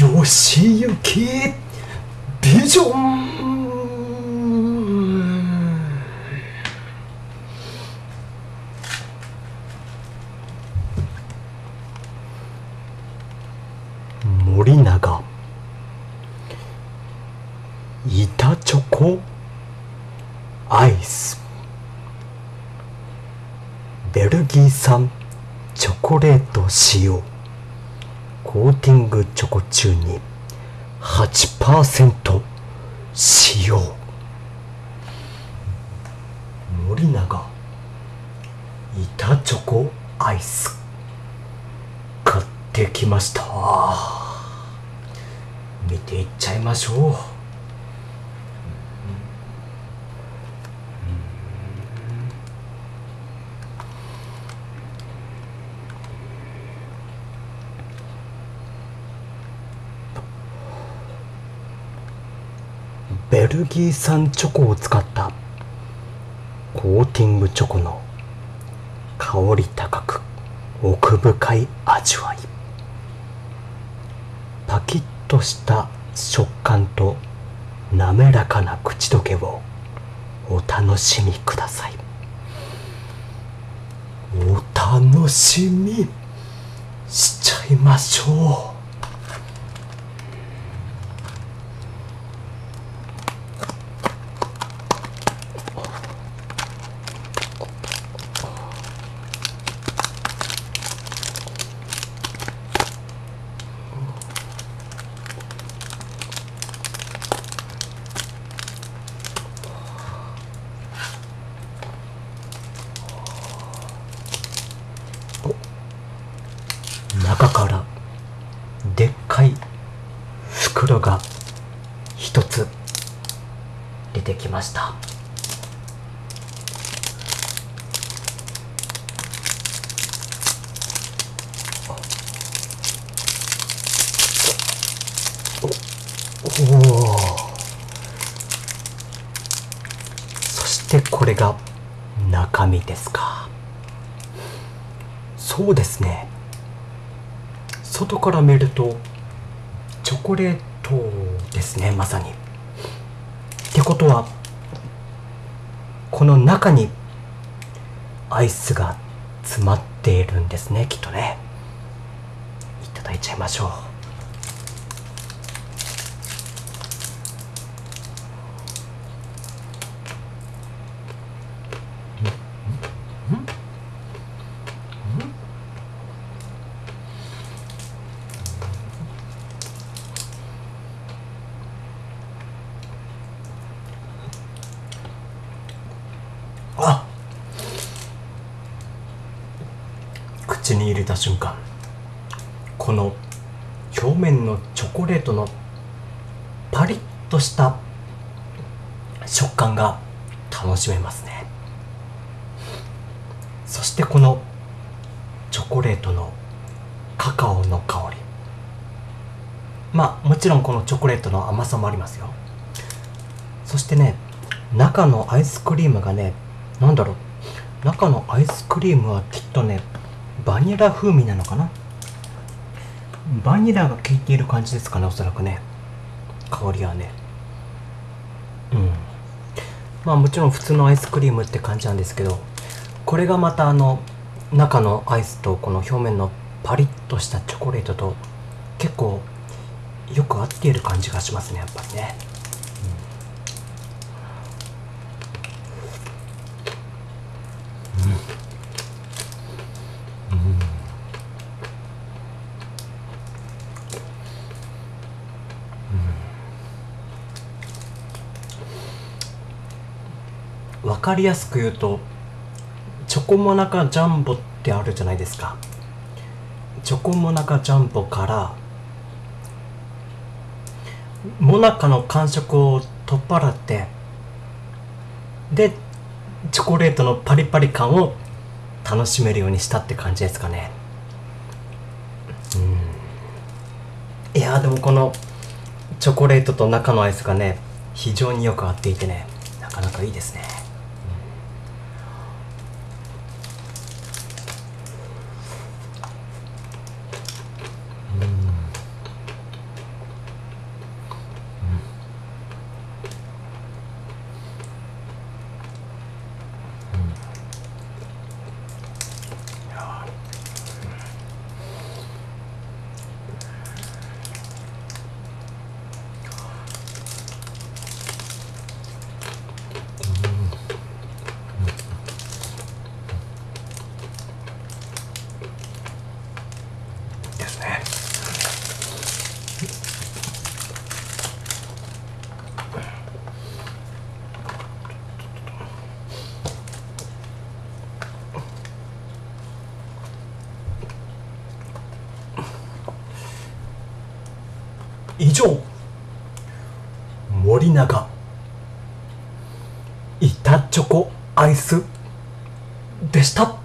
よしゆきビジョン。森永。板チョコ。アイス。ベルギー産。チョコレート使用コーティングチョコ中に8%使用。森永板チョコアイス。買ってきました。見ていっちゃいましょう。ベルギー産チョコを使ったコーティングチョコの香り高く奥深い味わい。パキッとした食感と滑らかな口どけをお楽しみください。お楽しみしちゃいましょう。一つ出てきました。そしてこれが中身ですか。そうですね。外から見るとチョコレートですねまさに。ってことはこの中にアイスが詰まっているんですねきっとね。いただいちゃいましょうあ口に入れた瞬間この表面のチョコレートのパリッとした食感が楽しめますね。そしてこのチョコレートのカカオの香り。まあもちろんこのチョコレートの甘さもありますよ。そしてね中のアイスクリームがねなんだろう。中のアイスクリームはきっとねバニラ風味なのかな？バニラが効いている感じですかねおそらくね。香りはね。うん。まあもちろん普通のアイスクリームって感じなんですけどこれがまたあの中のアイスとこの表面のパリッとしたチョコレートと結構よく合っている感じがしますねやっぱりね。うん。分かりやすく言うとチョコモナカジャンボってあるじゃないですか。チョコモナカジャンボからモナカの感触を取っ払ってでチョコレートのパリパリ感を楽しめるようにしたって感じですかね。うん。いやでもこのチョコレートと中のアイスがね非常によく合っていてねなかなかいいですね。ですね。以上森永。板チョコアイスでした。